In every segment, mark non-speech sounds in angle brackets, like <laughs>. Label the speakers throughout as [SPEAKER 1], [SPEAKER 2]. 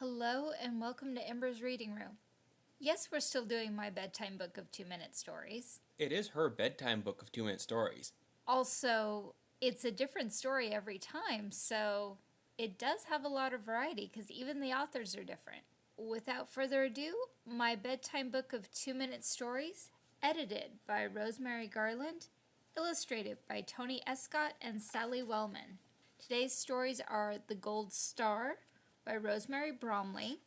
[SPEAKER 1] Hello and welcome to Ember's Reading Room. Yes, we're still doing my bedtime book of two minute stories.
[SPEAKER 2] It is her bedtime book of two minute stories.
[SPEAKER 1] Also, it's a different story every time, so it does have a lot of variety because even the authors are different. Without further ado, my bedtime book of two minute stories, edited by Rosemary Garland, illustrated by Tony Escott and Sally Wellman. Today's stories are The Gold Star by Rosemary Bromley,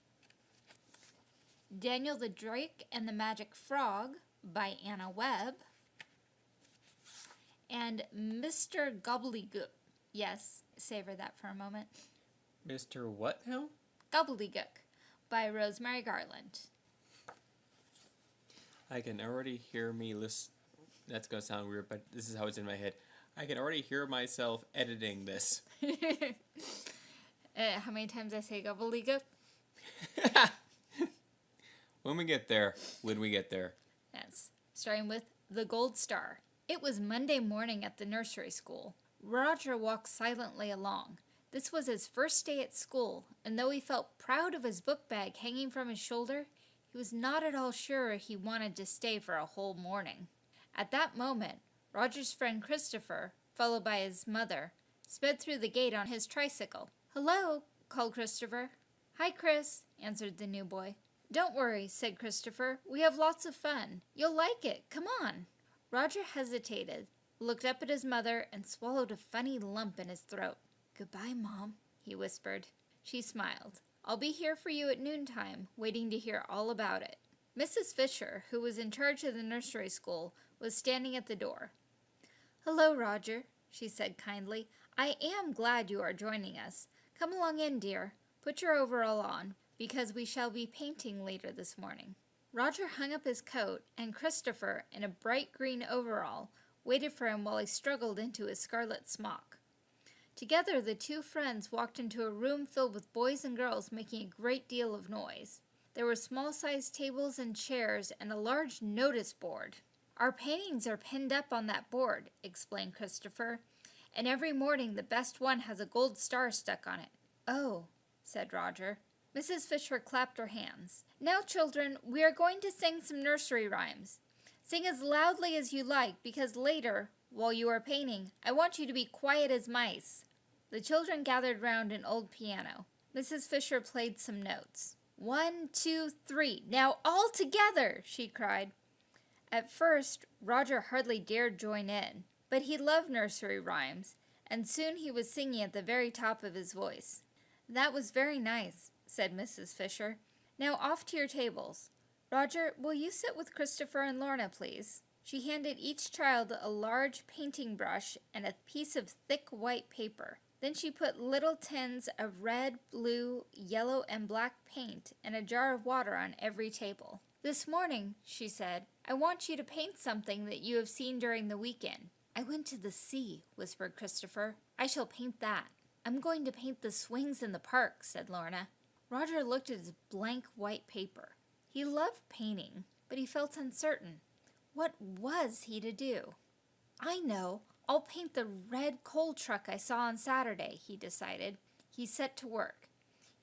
[SPEAKER 1] Daniel the Drake and the Magic Frog by Anna Webb, and Mr. Gobbledygook. Yes, savor that for a moment.
[SPEAKER 2] Mr. What now?
[SPEAKER 1] Gobbledygook by Rosemary Garland.
[SPEAKER 2] I can already hear me list. That's gonna sound weird, but this is how it's in my head. I can already hear myself editing this. <laughs>
[SPEAKER 1] Uh, how many times I say gobbledygook? <laughs>
[SPEAKER 2] when we get there, when we get there.
[SPEAKER 1] Yes. Starting with The Gold Star. It was Monday morning at the nursery school. Roger walked silently along. This was his first day at school, and though he felt proud of his book bag hanging from his shoulder, he was not at all sure he wanted to stay for a whole morning. At that moment, Roger's friend Christopher, followed by his mother, sped through the gate on his tricycle. Hello, called Christopher. Hi, Chris, answered the new boy. Don't worry, said Christopher. We have lots of fun. You'll like it. Come on. Roger hesitated, looked up at his mother, and swallowed a funny lump in his throat. Goodbye, Mom, he whispered. She smiled. I'll be here for you at noontime, waiting to hear all about it. Mrs. Fisher, who was in charge of the nursery school, was standing at the door. Hello, Roger, she said kindly. I am glad you are joining us. Come along in, dear. Put your overall on, because we shall be painting later this morning. Roger hung up his coat, and Christopher, in a bright green overall, waited for him while he struggled into his scarlet smock. Together, the two friends walked into a room filled with boys and girls making a great deal of noise. There were small-sized tables and chairs and a large notice board. Our paintings are pinned up on that board, explained Christopher, and every morning the best one has a gold star stuck on it. Oh, said Roger. Mrs. Fisher clapped her hands. Now, children, we are going to sing some nursery rhymes. Sing as loudly as you like, because later, while you are painting, I want you to be quiet as mice. The children gathered round an old piano. Mrs. Fisher played some notes. One, two, three. Now all together, she cried. At first, Roger hardly dared join in, but he loved nursery rhymes, and soon he was singing at the very top of his voice. That was very nice, said Mrs. Fisher. Now off to your tables. Roger, will you sit with Christopher and Lorna, please? She handed each child a large painting brush and a piece of thick white paper. Then she put little tins of red, blue, yellow, and black paint and a jar of water on every table. This morning, she said, I want you to paint something that you have seen during the weekend. I went to the sea, whispered Christopher. I shall paint that. I'm going to paint the swings in the park, said Lorna. Roger looked at his blank white paper. He loved painting, but he felt uncertain. What was he to do? I know. I'll paint the red coal truck I saw on Saturday, he decided. He set to work.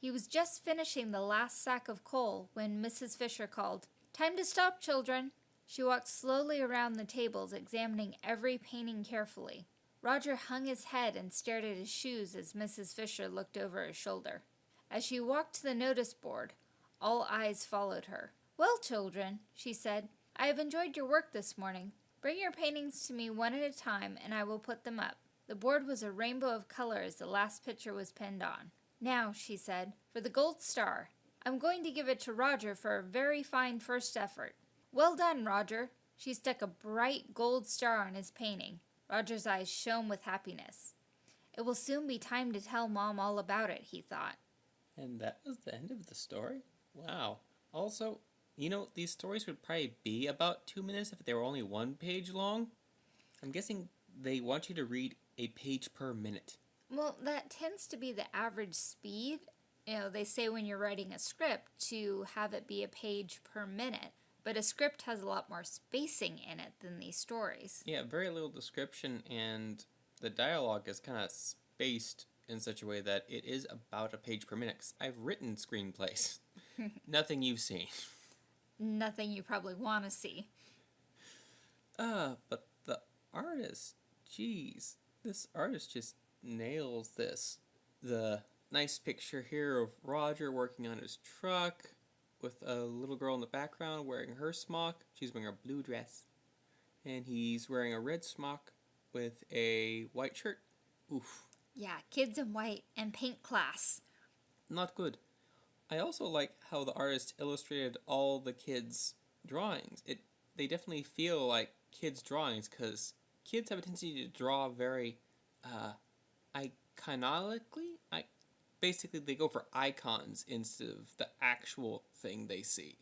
[SPEAKER 1] He was just finishing the last sack of coal when Mrs. Fisher called, Time to stop, children. She walked slowly around the tables, examining every painting carefully. Roger hung his head and stared at his shoes as Mrs. Fisher looked over his shoulder. As she walked to the notice board, all eyes followed her. Well, children, she said, I have enjoyed your work this morning. Bring your paintings to me one at a time, and I will put them up. The board was a rainbow of color as the last picture was pinned on. Now, she said, for the gold star. I'm going to give it to Roger for a very fine first effort. Well done, Roger. She stuck a bright gold star on his painting. Roger's eyes shone with happiness. It will soon be time to tell Mom all about it, he thought.
[SPEAKER 2] And that was the end of the story? Wow. Also, you know, these stories would probably be about two minutes if they were only one page long. I'm guessing they want you to read a page per minute.
[SPEAKER 1] Well, that tends to be the average speed. You know, they say when you're writing a script to have it be a page per minute, but a script has a lot more spacing in it than these stories.
[SPEAKER 2] Yeah, very little description, and the dialogue is kind of spaced in such a way that it is about a page per minute. I've written screenplays. <laughs> Nothing you've seen.
[SPEAKER 1] Nothing you probably want to see.
[SPEAKER 2] Uh, but the artist, jeez, this artist just nails this. The nice picture here of Roger working on his truck with a little girl in the background wearing her smock. She's wearing a blue dress. And he's wearing a red smock with a white shirt. Oof,
[SPEAKER 1] Yeah, kids in white and paint class.
[SPEAKER 2] not good. I also like how the artist illustrated all the kids' drawings. It they definitely feel like kids' drawings because kids have a tendency to draw very uh, iconically. I basically they go for icons instead of the actual thing they see.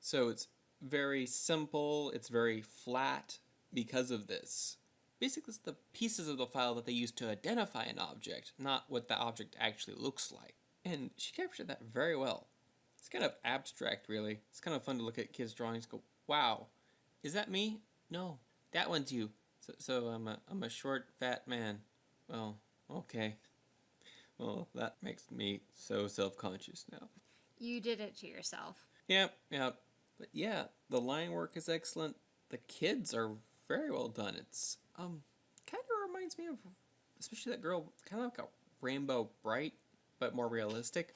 [SPEAKER 2] So it's very simple. It's very flat because of this. Basically, it's the pieces of the file that they use to identify an object, not what the object actually looks like. And she captured that very well. It's kind of abstract, really. It's kind of fun to look at kids' drawings go, wow, is that me? No, that one's you. So, so I'm, a, I'm a short, fat man. Well, okay. Well, that makes me so self conscious now.
[SPEAKER 1] You did it to yourself.
[SPEAKER 2] Yep, yep. But yeah, the line work is excellent. The kids are very well done. It's um kind of reminds me of especially that girl kind of like a Rainbow Brite but more realistic.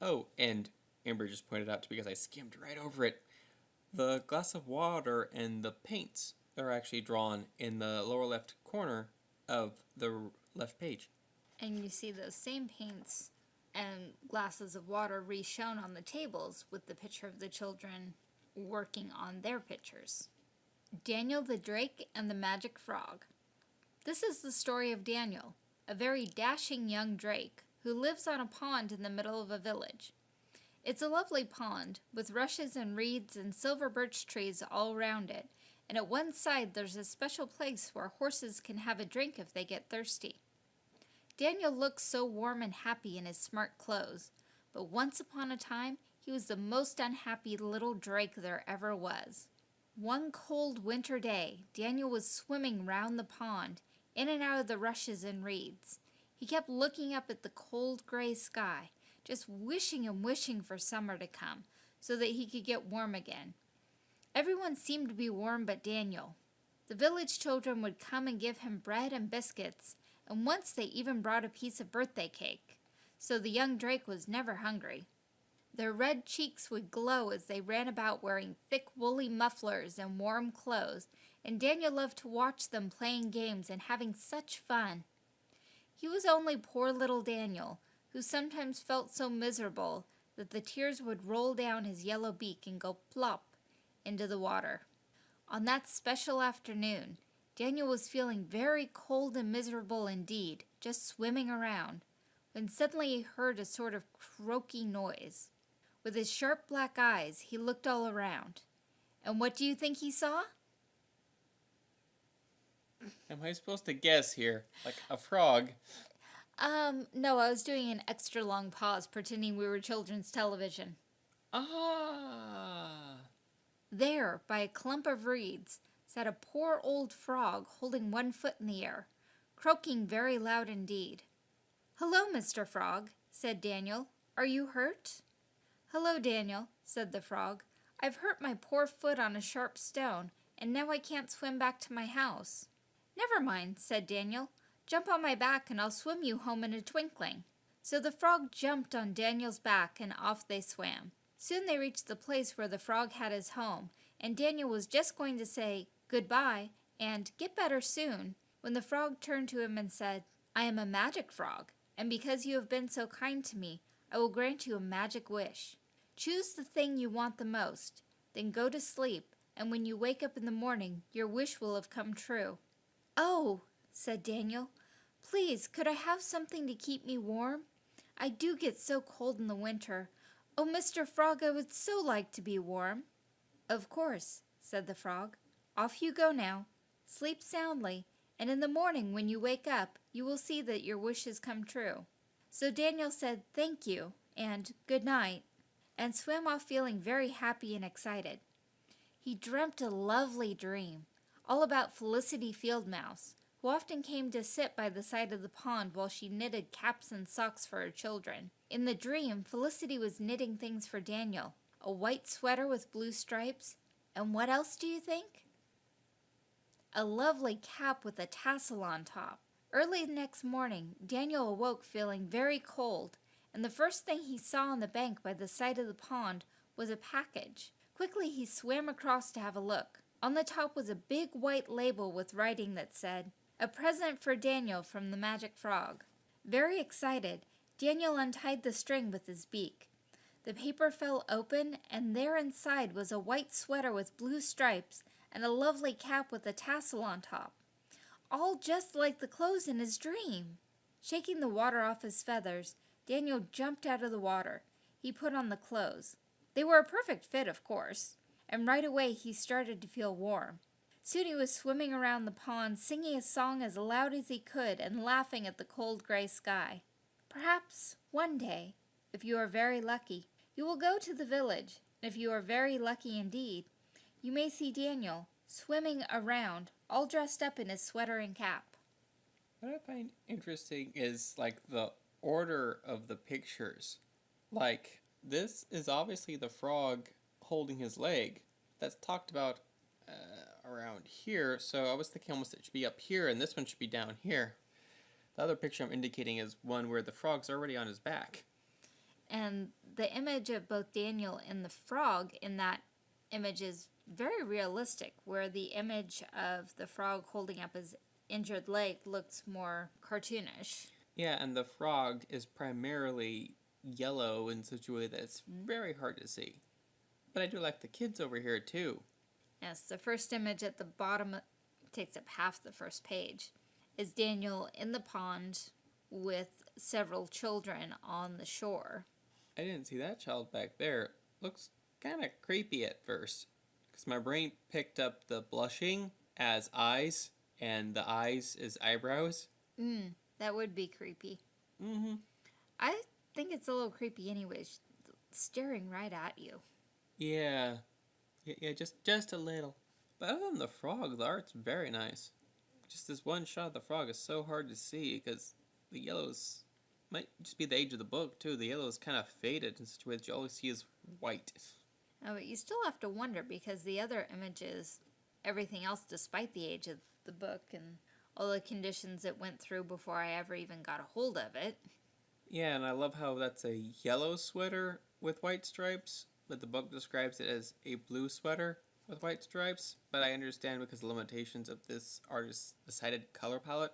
[SPEAKER 2] Oh, and Amber just pointed out to me because I skimmed right over it. The glass of water and the paints are actually drawn in the lower left corner of the left page.
[SPEAKER 1] And you see those same paints and glasses of water re-shown on the tables with the picture of the children working on their pictures. Daniel the Drake and the Magic Frog. This is the story of Daniel, a very dashing young drake who lives on a pond in the middle of a village. It's a lovely pond with rushes and reeds and silver birch trees all around it, and at one side there's a special place where horses can have a drink if they get thirsty. Daniel looked so warm and happy in his smart clothes, but once upon a time he was the most unhappy little drake there ever was. One cold winter day, Daniel was swimming round the pond, in and out of the rushes and reeds. He kept looking up at the cold gray sky, just wishing and wishing for summer to come, so that he could get warm again. Everyone seemed to be warm but Daniel. The village children would come and give him bread and biscuits, and once they even brought a piece of birthday cake, so the young drake was never hungry. Their red cheeks would glow as they ran about wearing thick woolly mufflers and warm clothes, and Daniel loved to watch them playing games and having such fun. He was only poor little Daniel, who sometimes felt so miserable that the tears would roll down his yellow beak and go plop into the water. On that special afternoon, Daniel was feeling very cold and miserable indeed, just swimming around, when suddenly he heard a sort of croaky noise. With his sharp black eyes, he looked all around. And what do you think he saw?
[SPEAKER 2] Am I supposed to guess here? Like a frog?
[SPEAKER 1] Um, no, I was doing an extra long pause pretending we were children's television.
[SPEAKER 2] Ah!
[SPEAKER 1] There, by a clump of reeds, sat a poor old frog holding one foot in the air, croaking very loud indeed. Hello, Mr. Frog, said Daniel. Are you hurt? Hello, Daniel, said the frog. I've hurt my poor foot on a sharp stone, and now I can't swim back to my house. Never mind, said Daniel. Jump on my back, and I'll swim you home in a twinkling. So the frog jumped on Daniel's back, and off they swam. Soon they reached the place where the frog had his home, and Daniel was just going to say goodbye and get better soon when the frog turned to him and said, I am a magic frog, and because you have been so kind to me, I will grant you a magic wish. Choose the thing you want the most, then go to sleep, and when you wake up in the morning, your wish will have come true. Oh, said Daniel, please, could I have something to keep me warm? I do get so cold in the winter. Oh, Mr. Frog, I would so like to be warm. Of course, said the frog. Off you go now. Sleep soundly, and in the morning when you wake up, you will see that your wish has come true. So Daniel said thank you and good night, and swam off feeling very happy and excited. He dreamt a lovely dream, all about Felicity Field Mouse, who often came to sit by the side of the pond while she knitted caps and socks for her children. In the dream, Felicity was knitting things for Daniel a white sweater with blue stripes, and what else do you think? A lovely cap with a tassel on top. Early next morning, Daniel awoke feeling very cold, and the first thing he saw on the bank by the side of the pond was a package. Quickly, he swam across to have a look. On the top was a big white label with writing that said, A present for Daniel from the Magic Frog. Very excited, Daniel untied the string with his beak. The paper fell open, and there inside was a white sweater with blue stripes and a lovely cap with a tassel on top. All just like the clothes in his dream. Shaking the water off his feathers, Daniel jumped out of the water. He put on the clothes. They were a perfect fit, of course, and right away he started to feel warm. Soon he was swimming around the pond, singing a song as loud as he could and laughing at the cold gray sky. Perhaps one day, if you are very lucky, you will go to the village, and if you are very lucky indeed, you may see Daniel swimming around, all dressed up in his sweater and cap.
[SPEAKER 2] What I find interesting is like the order of the pictures. Like, this is obviously the frog holding his leg. That's talked about uh, around here, so I was thinking almost it should be up here, and this one should be down here. The other picture I'm indicating is one where the frog's already on his back.
[SPEAKER 1] And the image of both Daniel and the frog in that image is very realistic, where the image of the frog holding up his injured leg looks more cartoonish.
[SPEAKER 2] Yeah, and the frog is primarily yellow in such a way that it's mm-hmm. very hard to see. But I do like the kids over here too.
[SPEAKER 1] Yes, the first image at the bottom takes up half the first page. Is Daniel in the pond with several children on the shore.
[SPEAKER 2] I didn't see that child back there. Looks kind of creepy at first. Because my brain picked up the blushing as eyes, and the eyes as eyebrows.
[SPEAKER 1] Mm, that would be creepy.
[SPEAKER 2] Mm hmm.
[SPEAKER 1] I think it's a little creepy anyways, staring right at you.
[SPEAKER 2] Yeah. yeah. Yeah, just, just a little. But other than the frog, the art's very nice. Just this one shot of the frog is so hard to see because the yellows might just be the age of the book too. The yellow is kind of faded in such a way that you always see is white.
[SPEAKER 1] Oh, but you still have to wonder because the other images, everything else, despite the age of the book and all the conditions it went through before I ever even got a hold of it.
[SPEAKER 2] Yeah, and I love how that's a yellow sweater with white stripes, but the book describes it as a blue sweater with white stripes. But I understand because the limitations of this artist's decided color palette.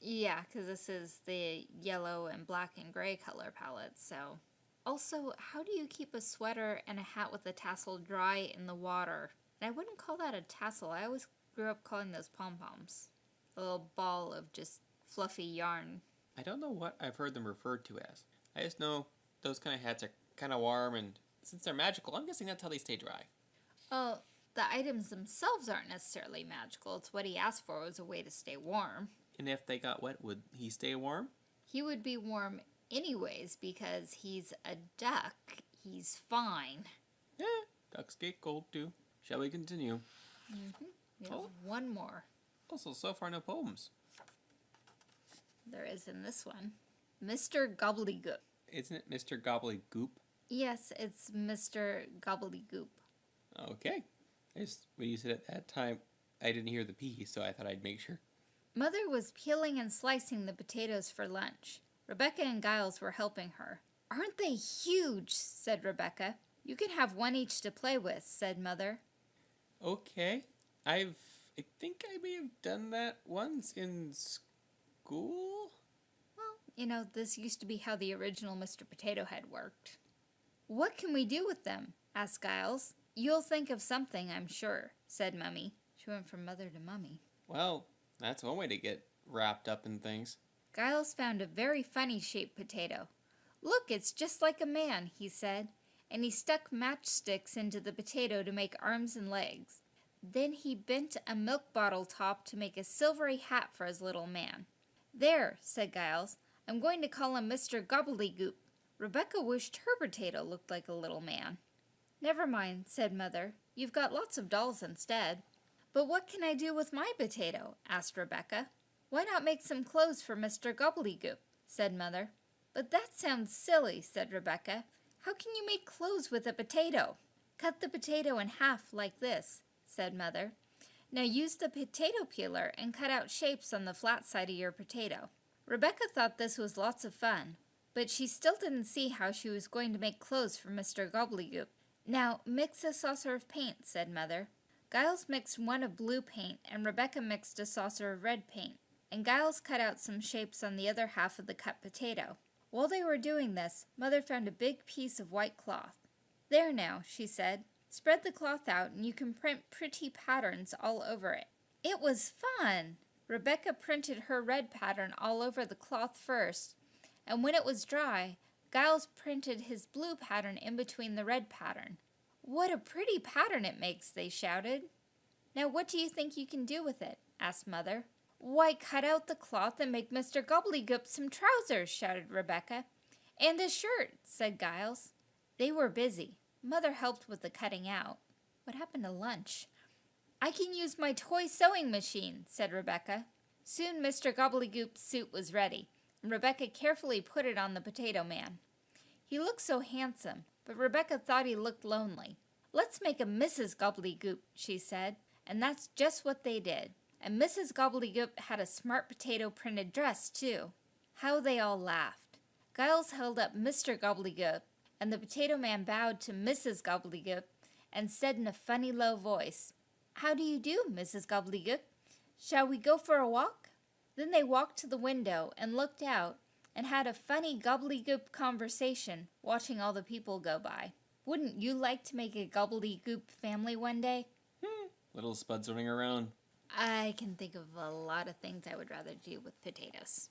[SPEAKER 1] Yeah, because this is the yellow and black and gray color palette, so. Also, how do you keep a sweater and a hat with a tassel dry in the water? And I wouldn't call that a tassel. I always grew up calling those pom poms. A little ball of just fluffy yarn.
[SPEAKER 2] I don't know what I've heard them referred to as. I just know those kind of hats are kind of warm, and since they're magical, I'm guessing that's how they stay dry.
[SPEAKER 1] Well, the items themselves aren't necessarily magical. It's what he asked for was a way to stay warm.
[SPEAKER 2] And if they got wet, would he stay warm?
[SPEAKER 1] He would be warm anyways because he's a duck. He's fine.
[SPEAKER 2] Yeah, ducks get cold too. Shall we continue?
[SPEAKER 1] Mm-hmm. We have
[SPEAKER 2] Oh.
[SPEAKER 1] one more.
[SPEAKER 2] Also, so far no poems.
[SPEAKER 1] There is in this one. Mr. Gobbledygook.
[SPEAKER 2] Isn't it Mr. Gobbledygook?
[SPEAKER 1] Yes, it's Mr. Gobbledygook.
[SPEAKER 2] Okay. I just, when you said it that time, I didn't hear the P, so I thought I'd make sure.
[SPEAKER 1] Mother was peeling and slicing the potatoes for lunch. Rebecca and Giles were helping her. Aren't they huge? said Rebecca. You can have one each to play with, said Mother.
[SPEAKER 2] Okay. I've, I think I may have done that once in school?
[SPEAKER 1] Well, you know, this used to be how the original Mr. Potato Head worked. What can we do with them? asked Giles. You'll think of something, I'm sure, said Mummy. She went from mother to mummy.
[SPEAKER 2] Well, that's one way to get wrapped up in things.
[SPEAKER 1] Giles found a very funny shaped potato. Look, it's just like a man, he said, and he stuck matchsticks into the potato to make arms and legs. Then he bent a milk bottle top to make a silvery hat for his little man. There, said Giles, I'm going to call him Mr. Gobbledygook. Rebecca wished her potato looked like a little man. Never mind, said Mother. You've got lots of dolls instead. But what can I do with my potato? asked Rebecca. Why not make some clothes for Mr. Gobbledygook? said Mother. But that sounds silly, said Rebecca. How can you make clothes with a potato? Cut the potato in half like this, said Mother. Now use the potato peeler and cut out shapes on the flat side of your potato. Rebecca thought this was lots of fun, but she still didn't see how she was going to make clothes for Mr. Gobbledygook. Now mix a saucer of paint, said Mother. Giles mixed one of blue paint, and Rebecca mixed a saucer of red paint, and Giles cut out some shapes on the other half of the cut potato. While they were doing this, Mother found a big piece of white cloth. There now, she said. Spread the cloth out and you can print pretty patterns all over it. It was fun! Rebecca printed her red pattern all over the cloth first, and when it was dry, Giles printed his blue pattern in between the red pattern. What a pretty pattern it makes, they shouted. Now what do you think you can do with it? asked Mother. Why, cut out the cloth and make Mr. Gobbledygook some trousers, shouted Rebecca. And a shirt, said Giles. They were busy. Mother helped with the cutting out. What happened to lunch? I can use my toy sewing machine, said Rebecca. Soon Mr. Gobbledygook's suit was ready, and Rebecca carefully put it on the potato man. He looked so handsome, but Rebecca thought he looked lonely. Let's make a Mrs. Gobbledygook, she said, and that's just what they did. And Mrs. Gobbledygook had a smart potato printed dress, too. How they all laughed. Giles held up Mr. Gobbledygook, and the potato man bowed to Mrs. Gobbledygook and said in a funny low voice, How do you do, Mrs. Gobbledygook? Shall we go for a walk? Then they walked to the window and looked out and had a funny gobbledygook conversation watching all the people go by. Wouldn't you like to make a gobbledygook family one day?
[SPEAKER 2] Hmm. Little spuds running around.
[SPEAKER 1] I can think of a lot of things I would rather do with potatoes.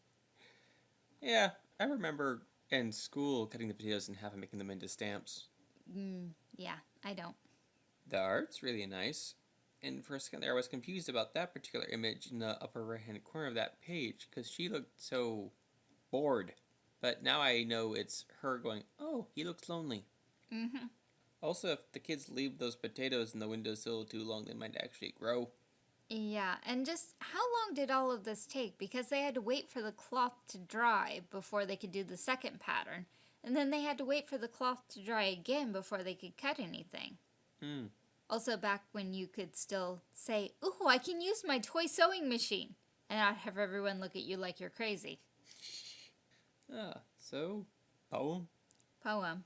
[SPEAKER 1] <laughs>
[SPEAKER 2] yeah, I remember in school cutting the potatoes in half and making them into stamps.
[SPEAKER 1] Mm, yeah, I don't.
[SPEAKER 2] The art's really nice. And for a second there, I was confused about that particular image in the upper right hand corner of that page because she looked so bored. But now I know it's her going, oh, he looks lonely.
[SPEAKER 1] Mm-hmm.
[SPEAKER 2] Also, if the kids leave those potatoes in the windowsill too long, they might actually grow.
[SPEAKER 1] Yeah, and just how long did all of this take? Because they had to wait for the cloth to dry before they could do the second pattern. And then they had to wait for the cloth to dry again before they could cut anything.
[SPEAKER 2] Hmm.
[SPEAKER 1] Also, back when you could still say, Ooh, I can use my toy sewing machine, and not have everyone look at you like you're crazy.
[SPEAKER 2] Ah, so, poem?
[SPEAKER 1] Poem.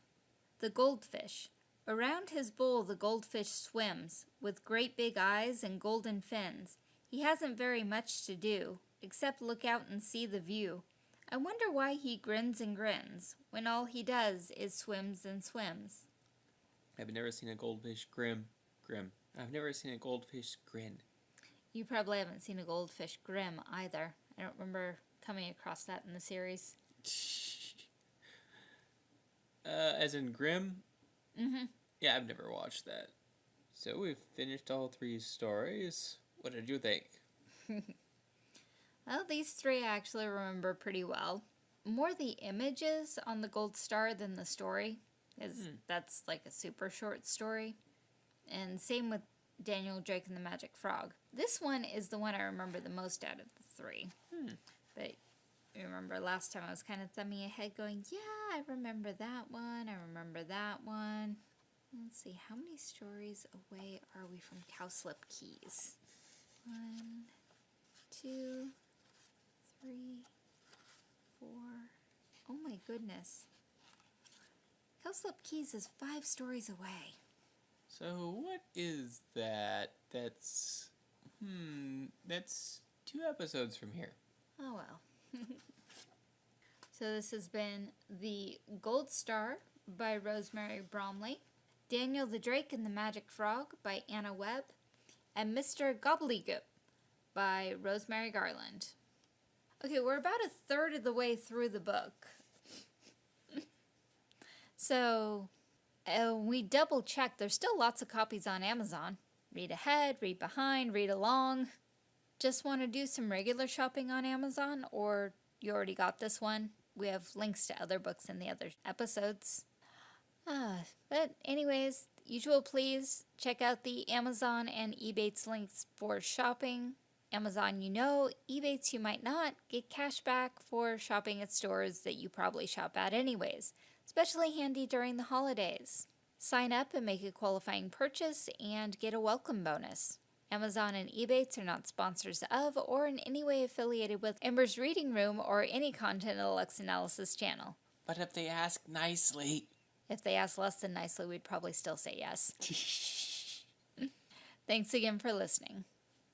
[SPEAKER 1] The Goldfish. Around his bowl the goldfish swims, with great big eyes and golden fins. He hasn't very much to do, except look out and see the view. I wonder why he grins and grins, when all he does is swims and swims.
[SPEAKER 2] I've never seen a goldfish grim. Grim. I've never seen a goldfish grin.
[SPEAKER 1] You probably haven't seen a goldfish grim either. I don't remember coming across that in the series. <laughs>
[SPEAKER 2] Uh, as in grim?
[SPEAKER 1] Mm-hmm.
[SPEAKER 2] Yeah, I've never watched that. So we've finished all three stories. What did you think? <laughs>
[SPEAKER 1] well, these three I actually remember pretty well. More the images on the Gold Star than the story, because hmm. that's like a super short story. And same with Daniel Drake and the Magic Frog. This one is the one I remember the most out of the three.
[SPEAKER 2] Hmm.
[SPEAKER 1] But remember last time I was kind of thumbing ahead going, yeah, I remember that one, I remember that one. Let's see, how many stories away are we from Cowslip Keys? One, two, three, four. Oh my goodness. Cowslip Keys is five stories away.
[SPEAKER 2] So what is that? That's, hmm, that's two episodes from here.
[SPEAKER 1] Oh well. <laughs> so this has been The Gold Star by Rosemary Bromley. Daniel the Drake and the Magic Frog by Anna Webb, and Mr. Gobbledygook by Rosemary Garland. Okay, we're about a third of the way through the book. <laughs> so, uh, we double checked. There's still lots of copies on Amazon. Read ahead, read behind, read along. Just want to do some regular shopping on Amazon, or you already got this one? We have links to other books in the other episodes. Ah, but anyways, usual please check out the Amazon and Ebates links for shopping. Amazon you know, Ebates you might not, get cash back for shopping at stores that you probably shop at anyways, especially handy during the holidays. Sign up and make a qualifying purchase and get a welcome bonus. Amazon and Ebates are not sponsors of or in any way affiliated with Ember's Reading Room or any the Lex Analysis channel.
[SPEAKER 2] But if they ask nicely.
[SPEAKER 1] If they ask less than nicely, we'd probably still say yes. <laughs> Thanks again for listening.